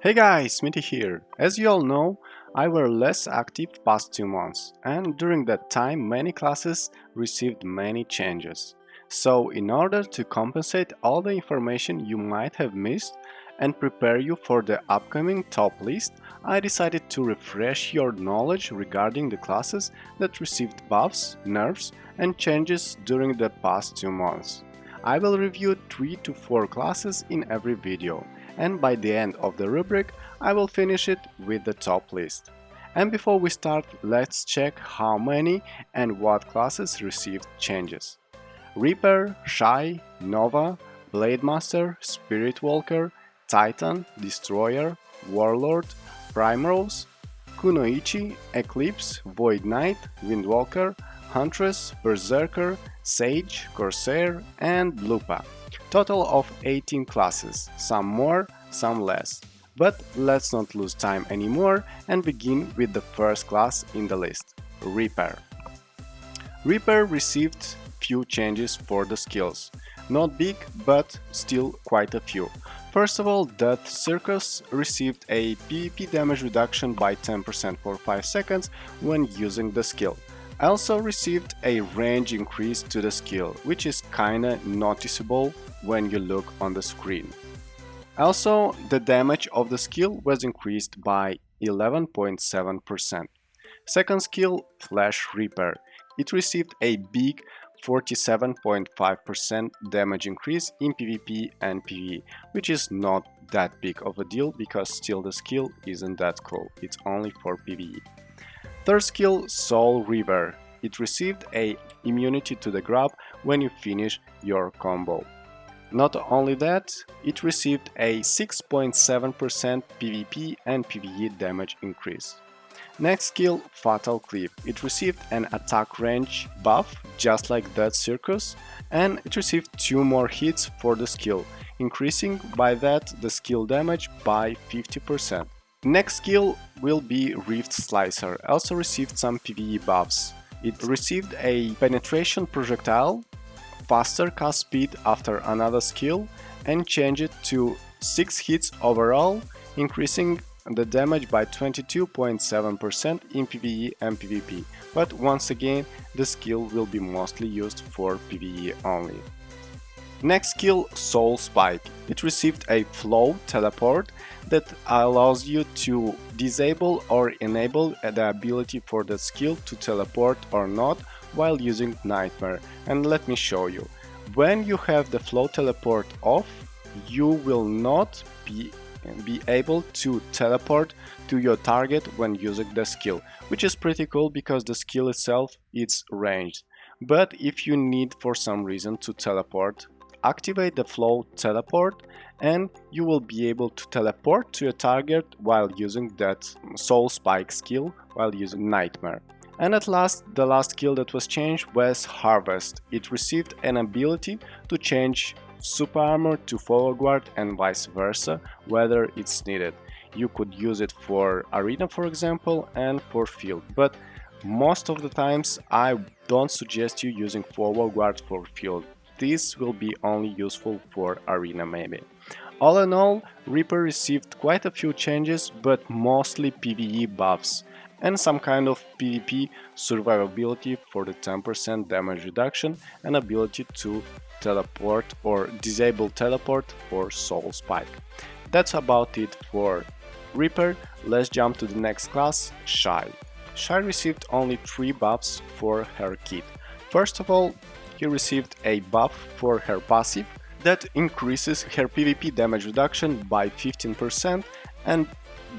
Hey guys, Smithy here. As you all know, I were less active past two months and during that time many classes received many changes. So in order to compensate all the information you might have missed and prepare you for the upcoming top list, I decided to refresh your knowledge regarding the classes that received buffs, nerfs and changes during the past two months. I will review 3 to 4 classes in every video and by the end of the rubric I will finish it with the top list. And before we start, let's check how many and what classes received changes. Reaper, Shai, Nova, Blade Master, Spirit Walker, Titan, Destroyer, Warlord, Primrose, Kunoichi, Eclipse, Void Knight, Windwalker, Huntress, Berserker, Sage, Corsair and Lupa. Total of 18 classes, some more, some less. But let's not lose time anymore and begin with the first class in the list, Reaper. Reaper received few changes for the skills. Not big, but still quite a few. First of all, Death Circus received a PvP damage reduction by 10% for 5 seconds when using the skill also received a range increase to the skill, which is kinda noticeable when you look on the screen. Also, the damage of the skill was increased by 11.7%. Second skill, Flash Reaper. It received a big 47.5% damage increase in PvP and PvE, which is not that big of a deal because still the skill isn't that cool, it's only for PvE. Third skill, Soul Reaver. It received a immunity to the grab when you finish your combo. Not only that, it received a 6.7% PvP and PvE damage increase. Next skill, Fatal Clip. It received an attack range buff, just like Death Circus, and it received two more hits for the skill, increasing by that the skill damage by 50%. Next skill will be Rift Slicer, also received some PvE buffs. It received a penetration projectile, faster cast speed after another skill and changed it to 6 hits overall, increasing the damage by 22.7% in PvE and PvP, but once again the skill will be mostly used for PvE only. Next skill, Soul Spike. It received a flow teleport that allows you to disable or enable the ability for the skill to teleport or not while using Nightmare. And let me show you. When you have the flow teleport off, you will not be be able to teleport to your target when using the skill, which is pretty cool because the skill itself is ranged. But if you need for some reason to teleport activate the flow teleport and you will be able to teleport to your target while using that soul spike skill while using nightmare. And at last, the last skill that was changed was Harvest. It received an ability to change super armor to forward guard and vice versa, whether it's needed. You could use it for arena for example and for field, but most of the times I don't suggest you using forward guard for field this will be only useful for arena maybe. All in all, Reaper received quite a few changes, but mostly PvE buffs and some kind of PvP survivability for the 10% damage reduction and ability to teleport or disable teleport for Soul Spike. That's about it for Reaper, let's jump to the next class, Shai. Shai received only 3 buffs for her kit. First of all, he received a buff for her passive that increases her PvP damage reduction by 15% and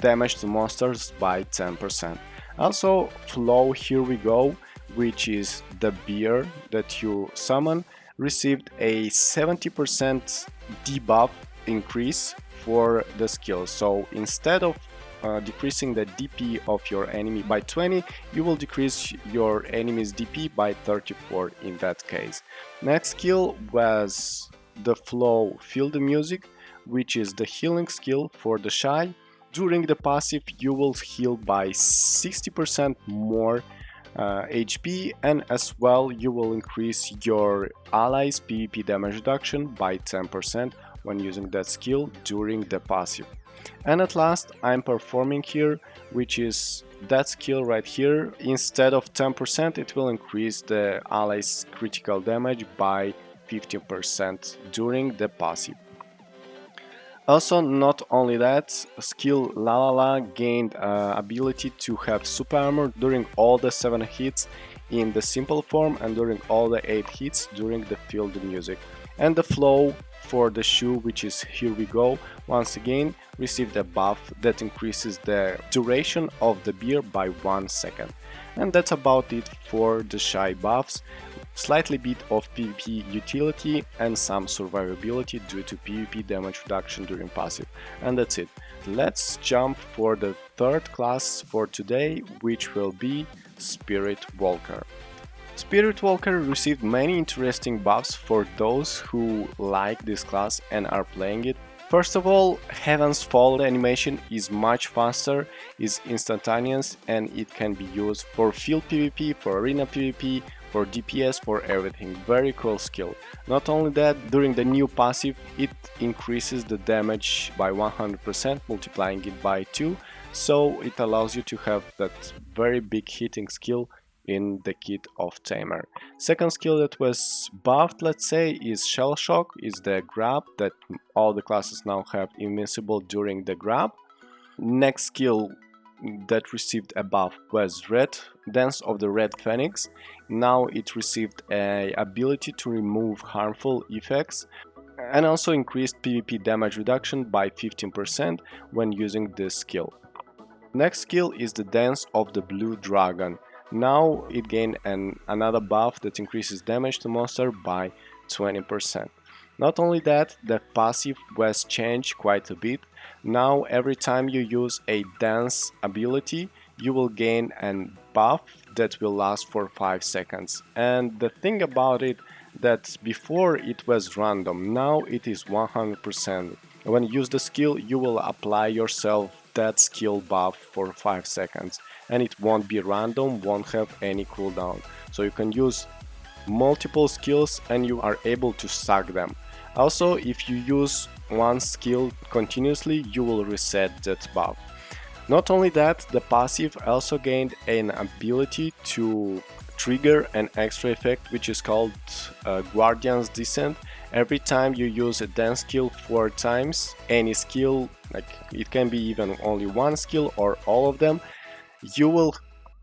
damage to monsters by 10%. Also, Flow Here We Go, which is the beer that you summon, received a 70% debuff increase for the skill. So instead of uh, decreasing the DP of your enemy by 20, you will decrease your enemy's DP by 34 in that case. Next skill was the flow Feel the Music, which is the healing skill for the Shai. During the passive, you will heal by 60% more uh, HP and as well you will increase your allies PvP damage reduction by 10% when using that skill during the passive. And at last I'm performing here, which is that skill right here. Instead of 10% it will increase the ally's critical damage by 15% during the passive. Also, not only that, skill La La La gained uh, ability to have super armor during all the 7 hits in the simple form and during all the 8 hits during the field music. And the flow for the shoe, which is Here We Go, once again received a buff that increases the duration of the beer by 1 second. And that's about it for the Shai buffs slightly bit of PvP utility and some survivability due to PvP damage reduction during passive. And that's it. Let's jump for the third class for today, which will be Spirit Walker. Spirit Walker received many interesting buffs for those who like this class and are playing it. First of all, Heaven's Fall animation is much faster, is instantaneous and it can be used for field PvP, for arena PvP, for DPS, for everything. Very cool skill. Not only that, during the new passive it increases the damage by 100%, multiplying it by 2, so it allows you to have that very big hitting skill in the kit of Tamer. Second skill that was buffed, let's say, is Shell Shock, is the grab that all the classes now have invincible during the grab. Next skill that received a buff was Red, Dance of the Red Phoenix. Now it received a ability to remove harmful effects and also increased PvP damage reduction by 15% when using this skill. Next skill is the Dance of the Blue Dragon. Now it gained an, another buff that increases damage to monster by 20%. Not only that, the passive was changed quite a bit. Now every time you use a dance ability, you will gain a buff that will last for 5 seconds. And the thing about it that before it was random, now it is 100%. When you use the skill, you will apply yourself that skill buff for 5 seconds and it won't be random, won't have any cooldown. So you can use multiple skills and you are able to stack them. Also, if you use one skill continuously, you will reset that buff. Not only that, the passive also gained an ability to trigger an extra effect which is called uh, Guardian's Descent. Every time you use a dance skill four times, any skill, like it can be even only one skill or all of them, you will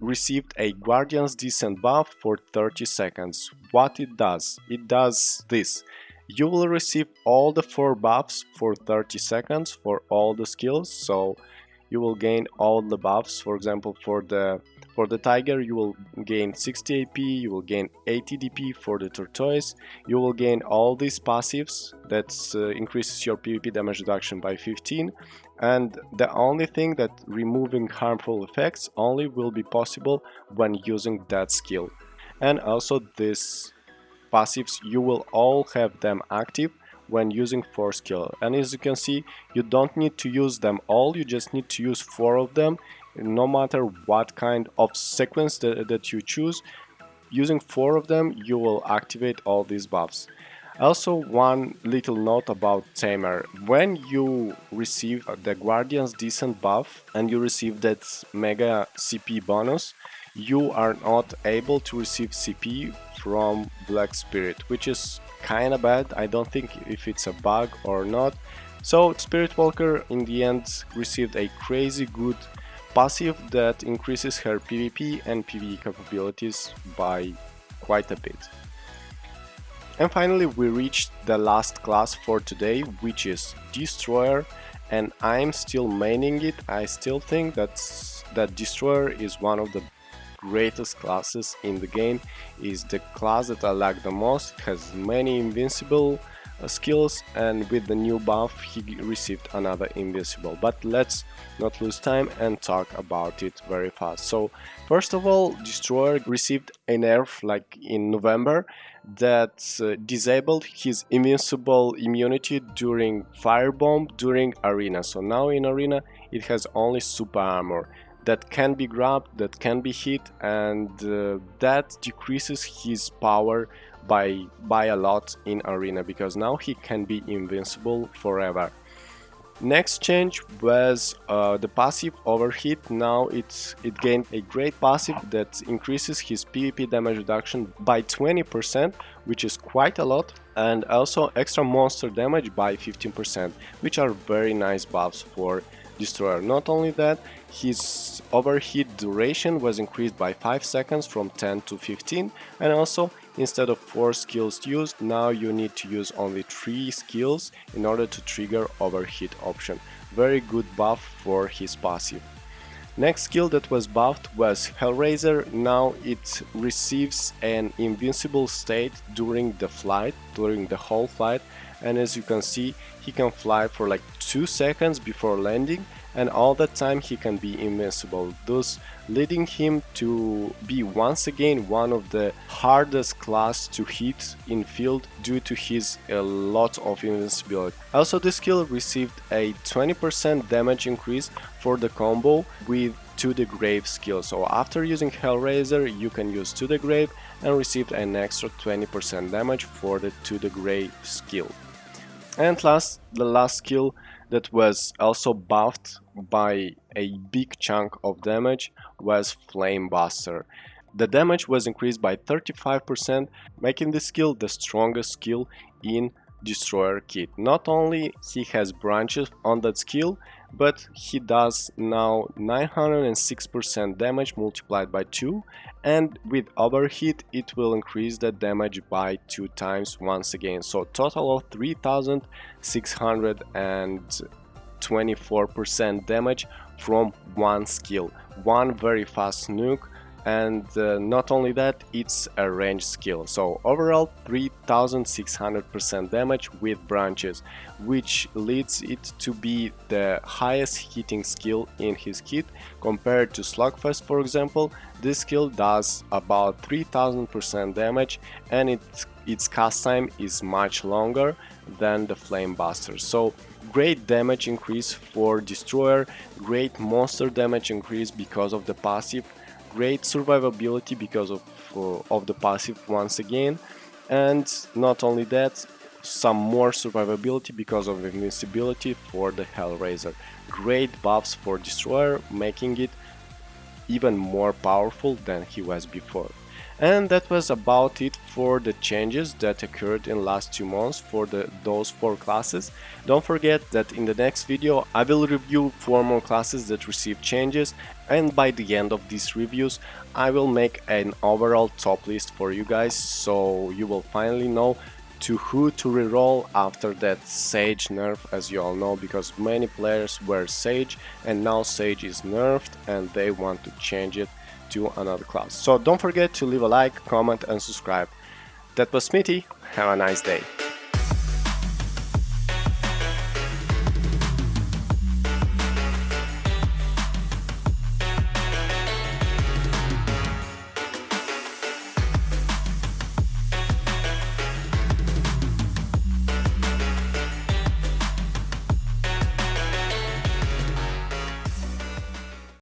receive a Guardian's Descent buff for 30 seconds. What it does? It does this. You will receive all the 4 buffs for 30 seconds for all the skills, so you will gain all the buffs, for example for the for the tiger you will gain 60 AP, you will gain 80 DP for the tortoise, you will gain all these passives that uh, increases your PvP damage reduction by 15 and the only thing that removing harmful effects only will be possible when using that skill. And also these passives you will all have them active when using 4 skill and as you can see you don't need to use them all you just need to use 4 of them no matter what kind of sequence that, that you choose. Using 4 of them you will activate all these buffs. Also one little note about Tamer. When you receive the Guardian's Descent buff and you receive that mega CP bonus you are not able to receive CP from Black Spirit, which is kinda bad. I don't think if it's a bug or not. So Spirit Walker in the end received a crazy good passive that increases her PvP and PvE capabilities by quite a bit. And finally we reached the last class for today, which is Destroyer and I'm still maining it. I still think that that Destroyer is one of the greatest classes in the game is the class that I like the most, it has many invincible uh, skills and with the new buff he received another invincible. But let's not lose time and talk about it very fast. So first of all destroyer received a nerf like in november that uh, disabled his invincible immunity during firebomb during arena. So now in arena it has only super armor that can be grabbed, that can be hit, and uh, that decreases his power by, by a lot in arena because now he can be invincible forever. Next change was uh, the passive overheat. Now it's it gained a great passive that increases his PvP damage reduction by 20%, which is quite a lot, and also extra monster damage by 15%, which are very nice buffs for Destroyer. Not only that, his overheat duration was increased by 5 seconds from 10 to 15 and also instead of 4 skills used now you need to use only 3 skills in order to trigger overheat option. Very good buff for his passive. Next skill that was buffed was Hellraiser, now it receives an invincible state during the flight, during the whole flight and as you can see he can fly for like 2 seconds before landing and all that time he can be invincible, thus leading him to be once again one of the hardest class to hit in field due to his a lot of invincibility. Also this skill received a 20% damage increase for the combo with to the grave skill so after using Hellraiser you can use to the grave and receive an extra 20% damage for the to the grave skill and last the last skill that was also buffed by a big chunk of damage was Flame Buster. The damage was increased by 35%, making this skill the strongest skill in Destroyer kit. Not only he has branches on that skill, but he does now 906% damage multiplied by 2 and with overheat it will increase the damage by 2 times once again. So total of 3624% damage from one skill. One very fast nuke and uh, not only that it's a range skill. So overall 3600% damage with branches which leads it to be the highest hitting skill in his kit compared to slugfest for example. This skill does about 3000% damage and it, its cast time is much longer than the flame buster. So great damage increase for destroyer great monster damage increase because of the passive great survivability because of, uh, of the passive once again and not only that some more survivability because of invincibility for the Hellraiser. Great buffs for Destroyer making it even more powerful than he was before. And that was about it for the changes that occurred in last two months for the, those four classes. Don't forget that in the next video I will review four more classes that received changes and by the end of these reviews I will make an overall top list for you guys so you will finally know to who to reroll after that Sage nerf as you all know because many players were Sage and now Sage is nerfed and they want to change it to another class. So don't forget to leave a like, comment and subscribe. That was Smitty, have a nice day.